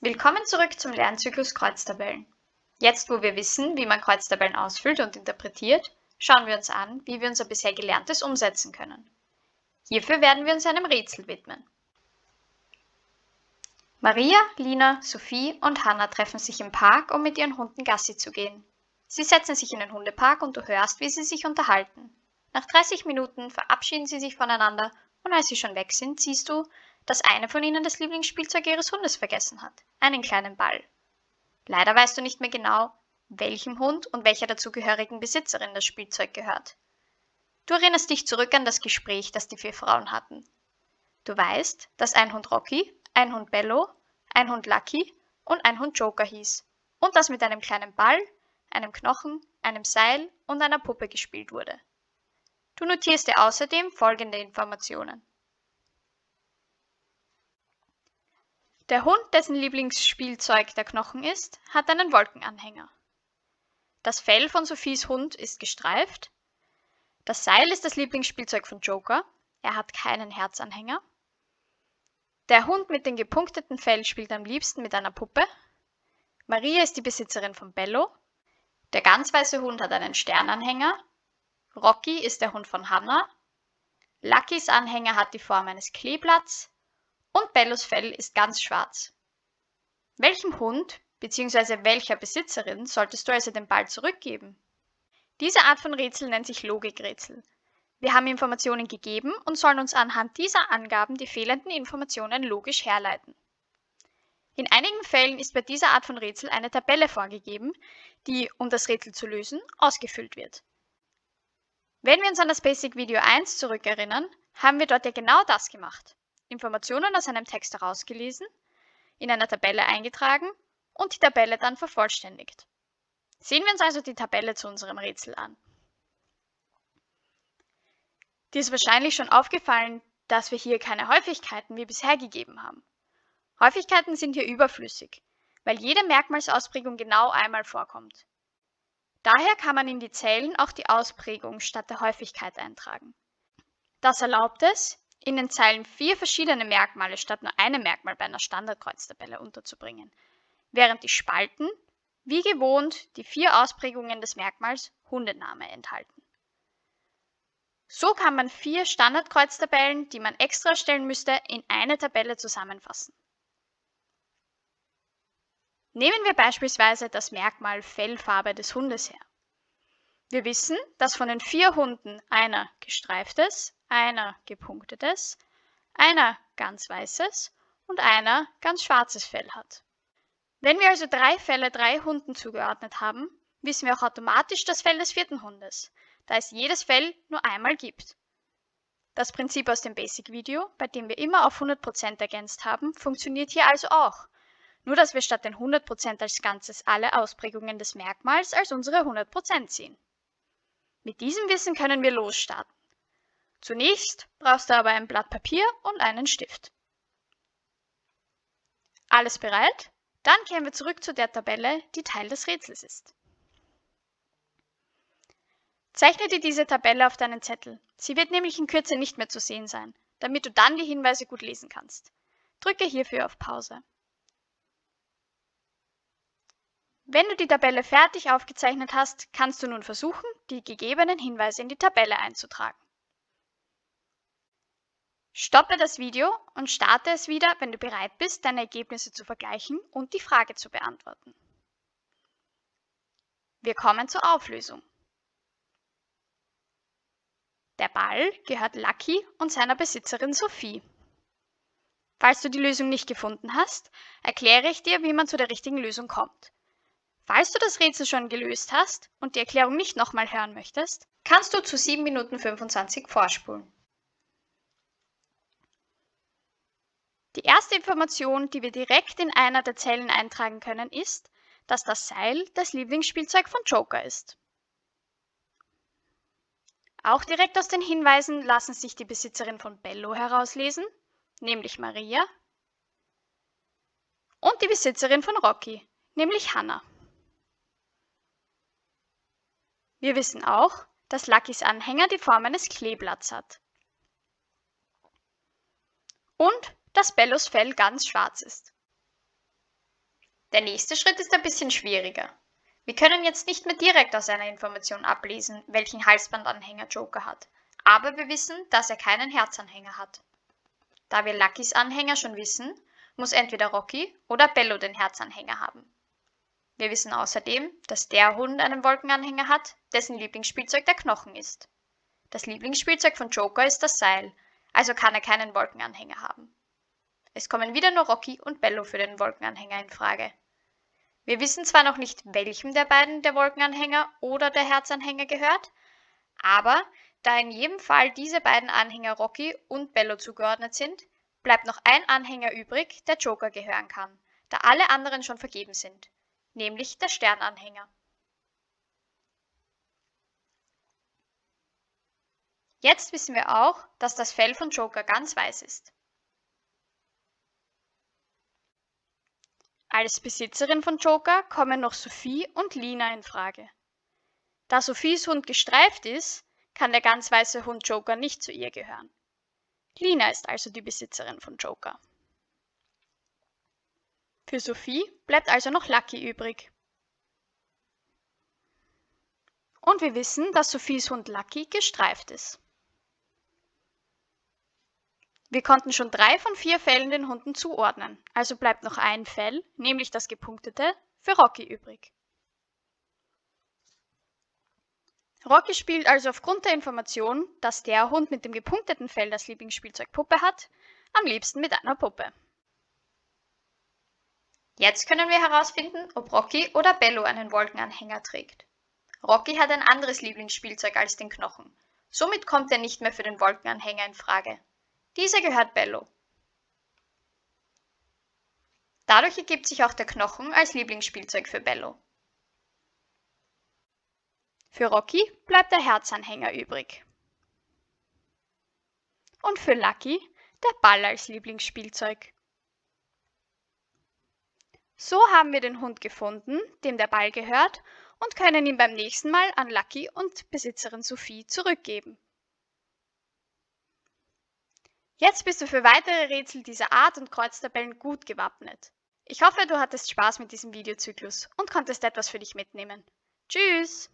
Willkommen zurück zum Lernzyklus Kreuztabellen. Jetzt, wo wir wissen, wie man Kreuztabellen ausfüllt und interpretiert, schauen wir uns an, wie wir unser bisher Gelerntes umsetzen können. Hierfür werden wir uns einem Rätsel widmen. Maria, Lina, Sophie und Hanna treffen sich im Park, um mit ihren Hunden Gassi zu gehen. Sie setzen sich in den Hundepark und du hörst, wie sie sich unterhalten. Nach 30 Minuten verabschieden sie sich voneinander und als sie schon weg sind, siehst du, dass eine von ihnen das Lieblingsspielzeug ihres Hundes vergessen hat, einen kleinen Ball. Leider weißt du nicht mehr genau, welchem Hund und welcher dazugehörigen Besitzerin das Spielzeug gehört. Du erinnerst dich zurück an das Gespräch, das die vier Frauen hatten. Du weißt, dass ein Hund Rocky, ein Hund Bello, ein Hund Lucky und ein Hund Joker hieß und dass mit einem kleinen Ball, einem Knochen, einem Seil und einer Puppe gespielt wurde. Du notierst dir außerdem folgende Informationen. Der Hund, dessen Lieblingsspielzeug der Knochen ist, hat einen Wolkenanhänger. Das Fell von Sophies Hund ist gestreift. Das Seil ist das Lieblingsspielzeug von Joker. Er hat keinen Herzanhänger. Der Hund mit dem gepunkteten Fell spielt am liebsten mit einer Puppe. Maria ist die Besitzerin von Bello. Der ganz weiße Hund hat einen Sternanhänger. Rocky ist der Hund von Hannah. Luckys Anhänger hat die Form eines Kleeblatts und Bellos Fell ist ganz schwarz. Welchem Hund bzw. welcher Besitzerin solltest du also den Ball zurückgeben? Diese Art von Rätsel nennt sich Logikrätsel. Wir haben Informationen gegeben und sollen uns anhand dieser Angaben die fehlenden Informationen logisch herleiten. In einigen Fällen ist bei dieser Art von Rätsel eine Tabelle vorgegeben, die, um das Rätsel zu lösen, ausgefüllt wird. Wenn wir uns an das Basic Video 1 zurückerinnern, haben wir dort ja genau das gemacht. Informationen aus einem Text herausgelesen, in einer Tabelle eingetragen und die Tabelle dann vervollständigt. Sehen wir uns also die Tabelle zu unserem Rätsel an. Dir ist wahrscheinlich schon aufgefallen, dass wir hier keine Häufigkeiten wie bisher gegeben haben. Häufigkeiten sind hier überflüssig, weil jede Merkmalsausprägung genau einmal vorkommt. Daher kann man in die Zellen auch die Ausprägung statt der Häufigkeit eintragen. Das erlaubt es, in den Zeilen vier verschiedene Merkmale statt nur einem Merkmal bei einer Standardkreuztabelle unterzubringen, während die Spalten, wie gewohnt, die vier Ausprägungen des Merkmals Hundename enthalten. So kann man vier Standardkreuztabellen, die man extra stellen müsste, in eine Tabelle zusammenfassen. Nehmen wir beispielsweise das Merkmal Fellfarbe des Hundes her. Wir wissen, dass von den vier Hunden einer gestreiftes, einer gepunktetes, einer ganz weißes und einer ganz schwarzes Fell hat. Wenn wir also drei Fälle drei Hunden zugeordnet haben, wissen wir auch automatisch das Fell des vierten Hundes, da es jedes Fell nur einmal gibt. Das Prinzip aus dem Basic-Video, bei dem wir immer auf 100% ergänzt haben, funktioniert hier also auch, nur dass wir statt den 100% als Ganzes alle Ausprägungen des Merkmals als unsere 100% ziehen. Mit diesem Wissen können wir losstarten. Zunächst brauchst du aber ein Blatt Papier und einen Stift. Alles bereit? Dann kehren wir zurück zu der Tabelle, die Teil des Rätsels ist. Zeichne dir diese Tabelle auf deinen Zettel. Sie wird nämlich in Kürze nicht mehr zu sehen sein, damit du dann die Hinweise gut lesen kannst. Drücke hierfür auf Pause. Wenn du die Tabelle fertig aufgezeichnet hast, kannst du nun versuchen, die gegebenen Hinweise in die Tabelle einzutragen. Stoppe das Video und starte es wieder, wenn du bereit bist, deine Ergebnisse zu vergleichen und die Frage zu beantworten. Wir kommen zur Auflösung. Der Ball gehört Lucky und seiner Besitzerin Sophie. Falls du die Lösung nicht gefunden hast, erkläre ich dir, wie man zu der richtigen Lösung kommt. Falls du das Rätsel schon gelöst hast und die Erklärung nicht nochmal hören möchtest, kannst du zu 7 Minuten 25 vorspulen. Die erste Information, die wir direkt in einer der Zellen eintragen können, ist, dass das Seil das Lieblingsspielzeug von Joker ist. Auch direkt aus den Hinweisen lassen sich die Besitzerin von Bello herauslesen, nämlich Maria, und die Besitzerin von Rocky, nämlich Hannah. Wir wissen auch, dass Luckys Anhänger die Form eines Kleeblatts hat. Und dass Bellos Fell ganz schwarz ist. Der nächste Schritt ist ein bisschen schwieriger. Wir können jetzt nicht mehr direkt aus einer Information ablesen, welchen Halsbandanhänger Joker hat, aber wir wissen, dass er keinen Herzanhänger hat. Da wir Luckys Anhänger schon wissen, muss entweder Rocky oder Bello den Herzanhänger haben. Wir wissen außerdem, dass der Hund einen Wolkenanhänger hat, dessen Lieblingsspielzeug der Knochen ist. Das Lieblingsspielzeug von Joker ist das Seil, also kann er keinen Wolkenanhänger haben. Es kommen wieder nur Rocky und Bello für den Wolkenanhänger in Frage. Wir wissen zwar noch nicht, welchem der beiden der Wolkenanhänger oder der Herzanhänger gehört, aber da in jedem Fall diese beiden Anhänger Rocky und Bello zugeordnet sind, bleibt noch ein Anhänger übrig, der Joker gehören kann, da alle anderen schon vergeben sind, nämlich der Sternanhänger. Jetzt wissen wir auch, dass das Fell von Joker ganz weiß ist. Als Besitzerin von Joker kommen noch Sophie und Lina in Frage. Da Sophies Hund gestreift ist, kann der ganz weiße Hund Joker nicht zu ihr gehören. Lina ist also die Besitzerin von Joker. Für Sophie bleibt also noch Lucky übrig. Und wir wissen, dass Sophies Hund Lucky gestreift ist. Wir konnten schon drei von vier Fällen den Hunden zuordnen, also bleibt noch ein Fell, nämlich das gepunktete, für Rocky übrig. Rocky spielt also aufgrund der Information, dass der Hund mit dem gepunkteten Fell das Lieblingsspielzeug Puppe hat, am liebsten mit einer Puppe. Jetzt können wir herausfinden, ob Rocky oder Bello einen Wolkenanhänger trägt. Rocky hat ein anderes Lieblingsspielzeug als den Knochen. Somit kommt er nicht mehr für den Wolkenanhänger in Frage. Dieser gehört Bello. Dadurch ergibt sich auch der Knochen als Lieblingsspielzeug für Bello. Für Rocky bleibt der Herzanhänger übrig. Und für Lucky der Ball als Lieblingsspielzeug. So haben wir den Hund gefunden, dem der Ball gehört, und können ihn beim nächsten Mal an Lucky und Besitzerin Sophie zurückgeben. Jetzt bist du für weitere Rätsel dieser Art und Kreuztabellen gut gewappnet. Ich hoffe, du hattest Spaß mit diesem Videozyklus und konntest etwas für dich mitnehmen. Tschüss!